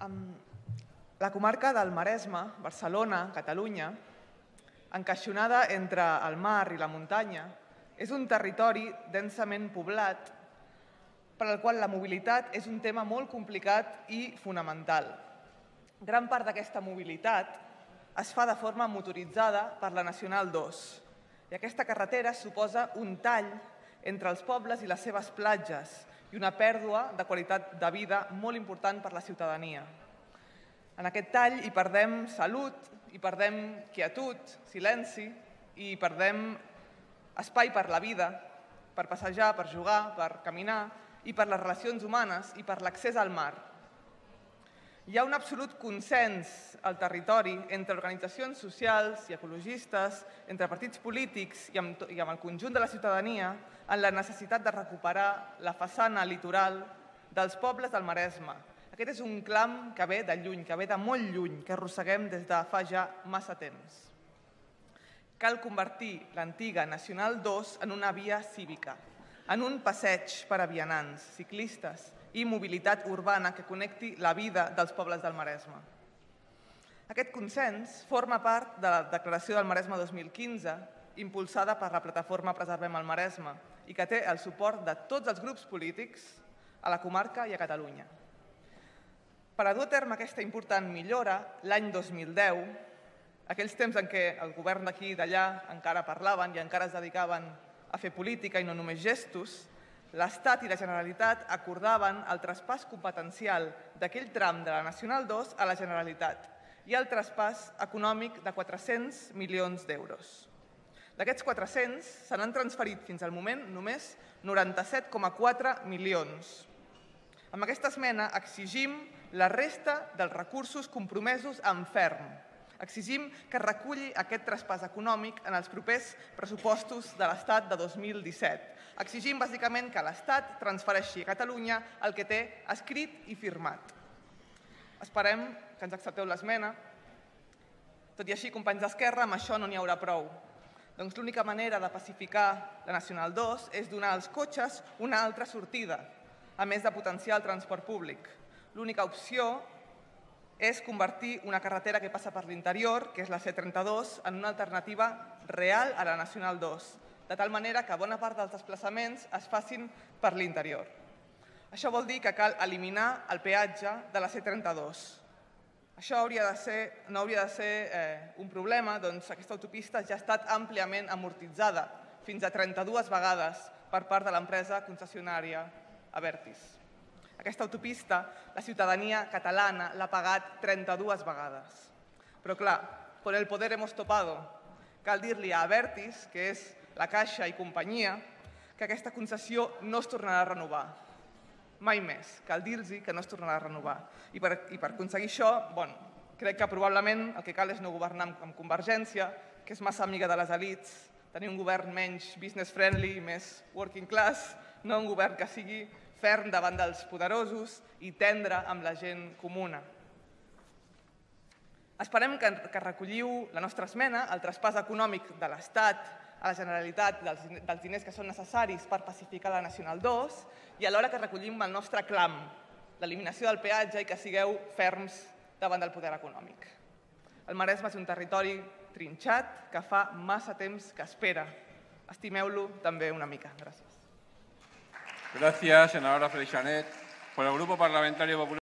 La comarca del Maresme, Barcelona, Catalunya, encaixonada entre el mar i la muntanya, és un territori densament poblat per al qual la mobilitat és un tema molt complicat i fonamental. Gran part d'aquesta mobilitat es fa de forma motoritzada per la Nacional 2 i aquesta carretera suposa un tall entre els pobles i les seves platges i una pèrdua de qualitat de vida molt important per la ciutadania. En aquest tall hi perdem salut, hi perdem quietud, silenci, i hi perdem espai per la vida, per passejar, per jugar, per caminar, i per les relacions humanes i per l'accés al mar. Hi ha un absolut consens al territori entre organitzacions socials i ecologistes, entre partits polítics i amb, i amb el conjunt de la ciutadania en la necessitat de recuperar la façana litoral dels pobles del Maresme. Aquest és un clam que ve de lluny, que ve de molt lluny, que arrosseguem des de fa ja massa temps. Cal convertir l'antiga Nacional 2 en una via cívica, en un passeig per a vianants, ciclistes i mobilitat urbana que connecti la vida dels pobles del Maresme. Aquest consens forma part de la Declaració del Maresme 2015, impulsada per la plataforma Preservem el Maresme i que té el suport de tots els grups polítics a la comarca i a Catalunya. Per a dur a terme aquesta important millora, l'any 2010, aquells temps en què el govern d'aquí i d'allà encara parlaven i encara es dedicaven a fer política i no només gestos, l'Estat i la Generalitat acordaven el traspàs competencial d'aquell tram de la Nacional 2 a la Generalitat i el traspàs econòmic de 400 milions d'euros. D'aquests 400 se n'han transferit fins al moment només 97,4 milions. Amb aquesta esmena exigim la resta dels recursos compromesos en ferm. Exigim que reculli aquest traspàs econòmic en els propers pressupostos de l'Estat de 2017. Exigim bàsicament que l'Estat transfereixi a Catalunya el que té escrit i firmat. Esperem que ens accepteu l'esmena. Tot i així, companys d'Esquerra, amb això no n'hi haurà prou. Doncs l'única manera de pacificar la Nacional 2 és donar als cotxes una altra sortida, a més de potenciar el transport públic. L'única opció és convertir una carretera que passa per l'interior, que és la C32, en una alternativa real a la Nacional 2, de tal manera que bona part dels desplaçaments es facin per l'interior. Això vol dir que cal eliminar el peatge de la C32, això hauria de ser, no hauria de ser eh, un problema, doncs aquesta autopista ja ha estat àmpliament amortitzada, fins a 32 vegades per part de l'empresa concessionària Avertis. Aquesta autopista la ciutadania catalana l'ha pagat 32 vegades. Però clar, con el poder hemos topado. Cal dir-li a Avertis, que és la Caixa i companyia, que aquesta concessió no es tornarà a renovar mai més. Cal dir-los que no es tornarà a renovar. I per, i per aconseguir això, bon, crec que probablement el que cal és no governar amb, amb Convergència, que és massa amiga de les elites, tenir un govern menys business friendly, més working class, no un govern que sigui ferm davant dels poderosos i tendre amb la gent comuna. Esperem que, que recolliu la nostra esmena, el traspàs econòmic de l'Estat a la Generalitat dels, dels diners que són necessaris per pacificar la Nacional 2 i alhora que recollim el nostre clam, l'eliminació del peatge i que sigueu ferms davant del poder econòmic. El Maresme és un territori trinxat que fa massa temps que espera. Estimeu-lo també una mica. Gràcies. Gracias, senadora Freixanet. Por el Grupo Parlamentario Popular.